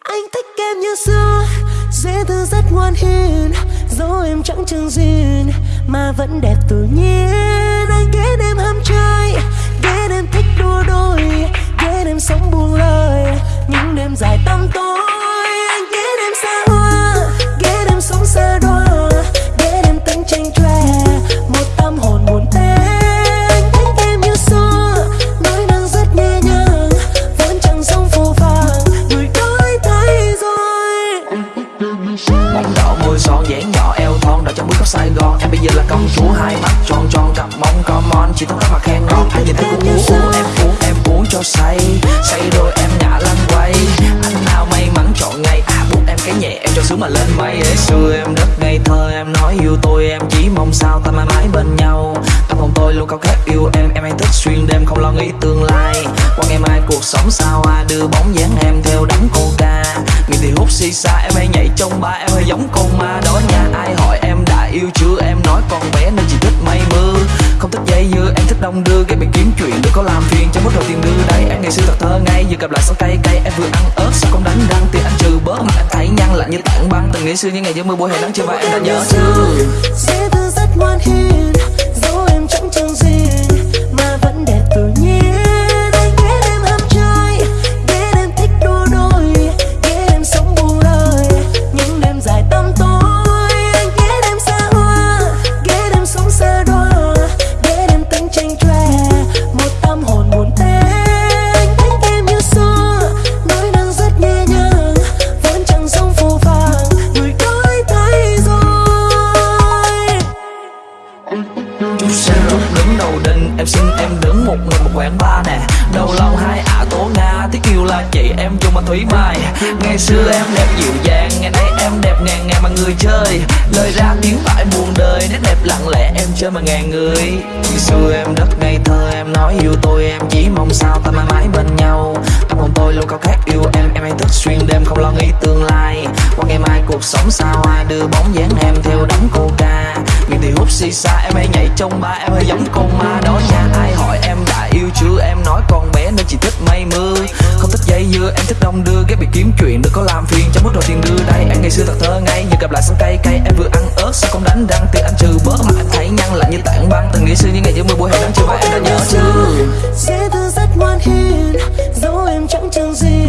Anh thích em như xưa, Dễ thương rất ngoan hiền, Dẫu em chẳng chừng duyên, Mà vẫn đẹp tự nhiên. Anh ghét em ham chơi, Ghét em thích đua đôi, Ghét em sống buông lời, Những đêm dài tăm tối. Khắp Sài Gòn. Em bây giờ là công chúa hai mắt tròn tròn cặp mông, come on. Chỉ thông các mà khen ngon anh nhìn thấy cũng uống uống em uống em uống cho say. Say rồi em ngã lăn quay. Anh nào may mắn chọn ngày à buộc em cái nhẹ, em cho sướng mà lên mây. Để xưa em rất ngây thơ, em nói yêu tôi, em chỉ mong sao ta mãi mãi bên nhau. Tâm hồn tôi luôn cao khát yêu em em hay thức xuyên đêm không lo nghĩ tương lai. Qua ngày mai cuộc sống sao à đưa bóng dáng em theo đám cô ca. Người thì hút xì xa em hay nhảy trong ba, em hay giống con ma đó. nha nói con bé nên chỉ thích mây mưa. Không thích dây dưa, em thích đông đưa. Gây bị kiếm chuyện, đừng có làm phiền cho mất rồi tiền đưa. Đây em ngày xưa thật thơ ngây giờ gặp lại sau cay cay, em vừa ăn ớt, sao không đánh răng? Tiền anh trừ bớt, mà em thấy nhăn lạnh như tảng băng. Từng ngày xưa những ngày giữa mưa buổi hè nắng chưa và em đã nhớ. Chưa rất ngoan hiền. Em xin em đứng một người một quán ba nè. Đầu lòng hai ả tố nga tiếc yêu là chị, em chung mà thúy mai ngày xưa em đẹp dịu dàng, ngày nay em đẹp ngàn ngàn mà người chơi. Lời ra tiếng phải buồn đời, nét đẹp lặng lẽ em chơi mà ngàn người. Ngày xưa em rất ngây thơ, em nói yêu tôi, em chỉ mong sao ta mãi mãi bên nhau. Tâm hồn tôi luôn cao khát yêu em em hay thức xuyên đêm không lo nghĩ tương lai. Qua ngày mai cuộc sống sao, ai đưa bóng dáng em theo đám cô ca thì hút xì xa, em hay nhảy trong ba, em hơi giống con ma đó nha. Ai hỏi em đã yêu chưa? Em nói con bé nên chỉ thích mây mưa. Không thích dây dưa, em thích đông đưa. Ghét bị kiếm chuyện, đừng có làm phiền cho mức rồi tiền đưa. Đây, em ngày xưa thật thơ ngây nhưng gặp lại sân cay cay, em vừa ăn ớt, sao không đánh răng? Tiền anh trừ bớt mà anh thấy nhăn lạnh như tảng băng. Từng ngày xưa những ngày giữa mưa buổi hè nắng, chưa và em đã nhớ chưa? Dễ thương rất ngoan hiền, Dẫu em chẳng chẳng gì